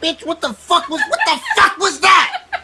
Bitch, what the fuck was what